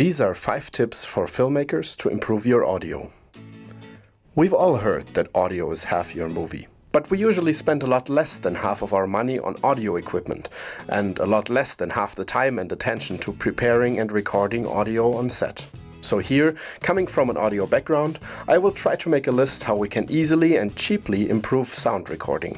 These are 5 tips for filmmakers to improve your audio. We've all heard that audio is half your movie. But we usually spend a lot less than half of our money on audio equipment and a lot less than half the time and attention to preparing and recording audio on set. So here, coming from an audio background, I will try to make a list how we can easily and cheaply improve sound recording.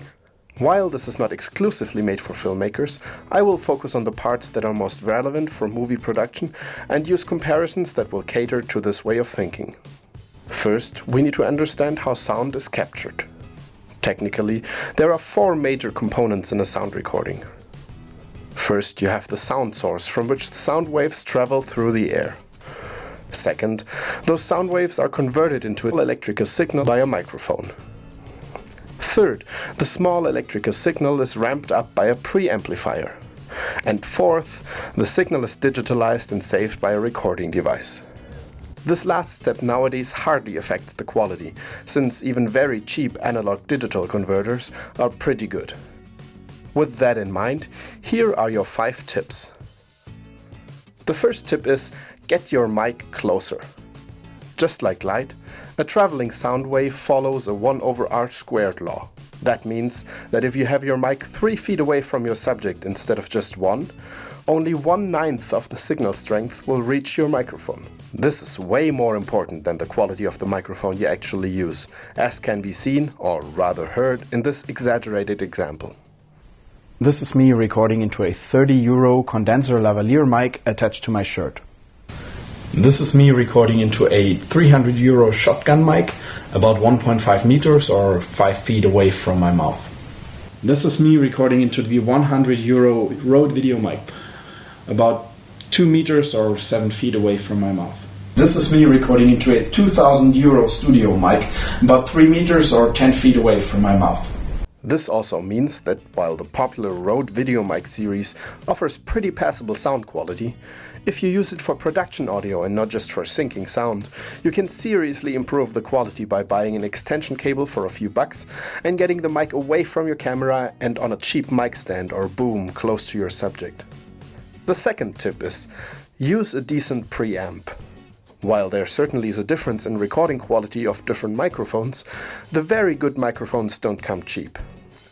While this is not exclusively made for filmmakers, I will focus on the parts that are most relevant for movie production and use comparisons that will cater to this way of thinking. First, we need to understand how sound is captured. Technically, there are four major components in a sound recording. First, you have the sound source from which the sound waves travel through the air. Second, those sound waves are converted into an electrical signal by a microphone. Third, the small electrical signal is ramped up by a preamplifier. And fourth, the signal is digitalized and saved by a recording device. This last step nowadays hardly affects the quality, since even very cheap analog digital converters are pretty good. With that in mind, here are your 5 tips. The first tip is get your mic closer. Just like light, a traveling sound wave follows a 1 over r squared law. That means that if you have your mic 3 feet away from your subject instead of just 1, only 1 ninth of the signal strength will reach your microphone. This is way more important than the quality of the microphone you actually use, as can be seen, or rather heard, in this exaggerated example. This is me recording into a 30 euro condenser lavalier mic attached to my shirt. This is me recording into a 300 euro shotgun mic about 1.5 meters or 5 feet away from my mouth. This is me recording into the 100 euro Rode video mic about 2 meters or 7 feet away from my mouth. This is me recording into a 2000 euro studio mic about 3 meters or 10 feet away from my mouth. This also means that while the popular Rode VideoMic series offers pretty passable sound quality, if you use it for production audio and not just for syncing sound, you can seriously improve the quality by buying an extension cable for a few bucks and getting the mic away from your camera and on a cheap mic stand or boom close to your subject. The second tip is use a decent preamp. While there certainly is a difference in recording quality of different microphones, the very good microphones don't come cheap.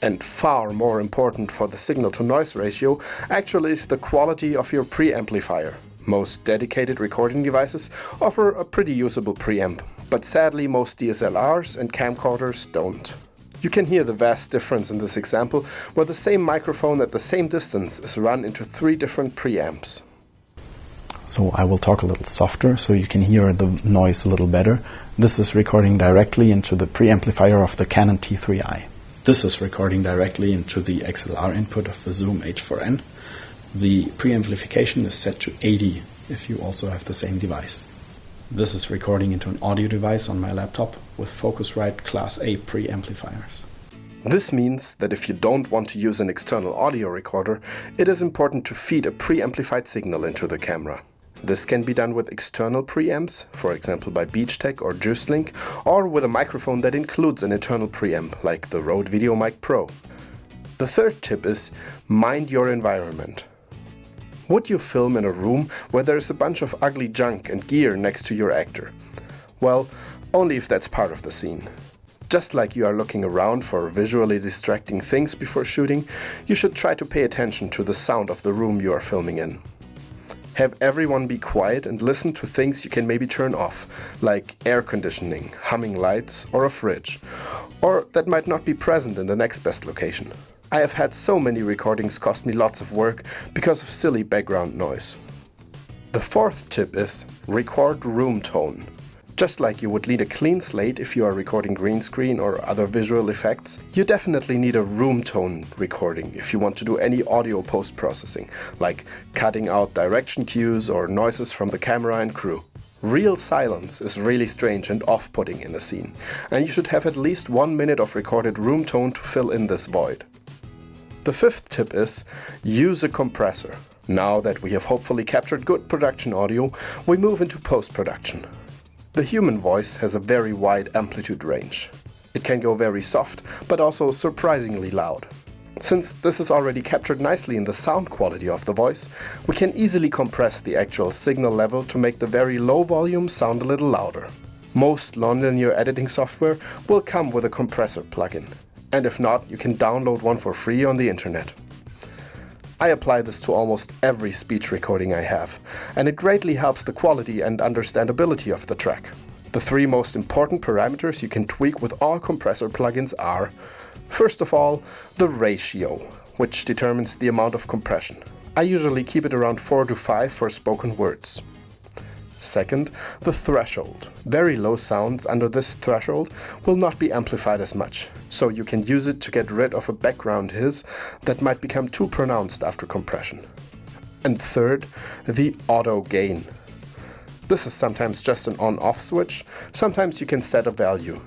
And far more important for the signal to noise ratio actually is the quality of your preamplifier. Most dedicated recording devices offer a pretty usable preamp, but sadly most DSLRs and camcorders don't. You can hear the vast difference in this example, where the same microphone at the same distance is run into three different preamps. So I will talk a little softer so you can hear the noise a little better. This is recording directly into the preamplifier of the Canon T3i. This is recording directly into the XLR input of the Zoom H4n. The preamplification is set to 80 if you also have the same device. This is recording into an audio device on my laptop with Focusrite Class A preamplifiers. This means that if you don't want to use an external audio recorder, it is important to feed a preamplified signal into the camera. This can be done with external preamps, for example by BeachTek or JuicedLink, or with a microphone that includes an internal preamp, like the Rode VideoMic Pro. The third tip is mind your environment. Would you film in a room where there is a bunch of ugly junk and gear next to your actor? Well, only if that's part of the scene. Just like you are looking around for visually distracting things before shooting, you should try to pay attention to the sound of the room you are filming in. Have everyone be quiet and listen to things you can maybe turn off, like air conditioning, humming lights, or a fridge. Or that might not be present in the next best location. I have had so many recordings cost me lots of work because of silly background noise. The fourth tip is record room tone. Just like you would need a clean slate if you are recording green screen or other visual effects, you definitely need a room tone recording if you want to do any audio post-processing, like cutting out direction cues or noises from the camera and crew. Real silence is really strange and off-putting in a scene, and you should have at least one minute of recorded room tone to fill in this void. The fifth tip is use a compressor. Now that we have hopefully captured good production audio, we move into post-production. The human voice has a very wide amplitude range. It can go very soft, but also surprisingly loud. Since this is already captured nicely in the sound quality of the voice, we can easily compress the actual signal level to make the very low volume sound a little louder. Most nonlinear editing software will come with a compressor plugin, and if not, you can download one for free on the internet. I apply this to almost every speech recording I have, and it greatly helps the quality and understandability of the track. The three most important parameters you can tweak with all compressor plugins are First of all, the ratio, which determines the amount of compression. I usually keep it around 4 to 5 for spoken words. Second, the threshold. Very low sounds under this threshold will not be amplified as much, so you can use it to get rid of a background hiss that might become too pronounced after compression. And third, the auto gain. This is sometimes just an on-off switch, sometimes you can set a value.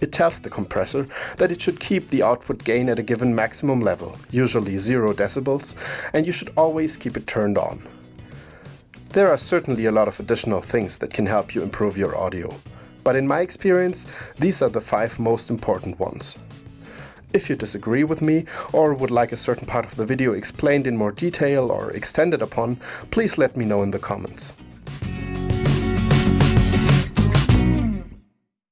It tells the compressor that it should keep the output gain at a given maximum level, usually 0 decibels, and you should always keep it turned on. There are certainly a lot of additional things that can help you improve your audio, but in my experience, these are the five most important ones. If you disagree with me or would like a certain part of the video explained in more detail or extended upon, please let me know in the comments.